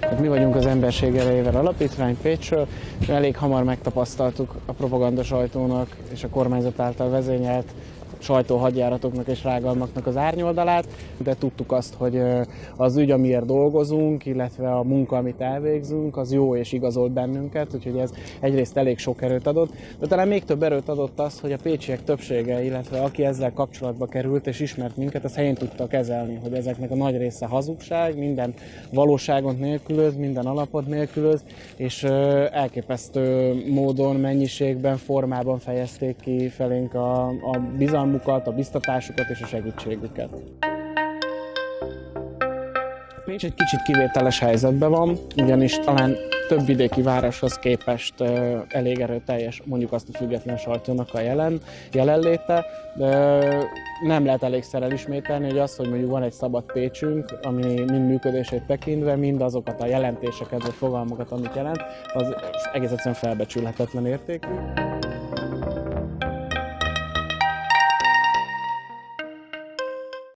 Hát mi vagyunk az Emberség Erejével Alapítvány Pécsről, elég hamar megtapasztaltuk a propaganda sajtónak és a kormányzat által vezényelt sajtóhadjáratoknak és rágalmaknak az árnyoldalát, de tudtuk azt, hogy az ügy, amiért dolgozunk, illetve a munka, amit elvégzünk, az jó és igazolt bennünket, úgyhogy ez egyrészt elég sok erőt adott, de talán még több erőt adott az, hogy a pécsiek többsége, illetve aki ezzel kapcsolatba került és ismert minket, az helyén tudta kezelni, hogy ezeknek a nagy része hazugság, minden valóságot nélkülöz, minden alapot nélkülöz, és elképesztő módon, mennyiségben, formában fejezték ki felénk a, a bizalmat, bizalmukat, a biztatásukat és a segítségüket. Pécs egy kicsit kivételes helyzetben van, ugyanis talán több vidéki városhoz képest elég erőteljes, mondjuk azt a független sajtónak a jelen, jelenléte, de nem lehet elégszer elismételni, hogy az, hogy mondjuk van egy szabad Pécsünk, ami mind működését tekintve, mind azokat a jelentéseket vagy fogalmakat, amit jelent, az egész egyszerűen felbecsülhetetlen értékű.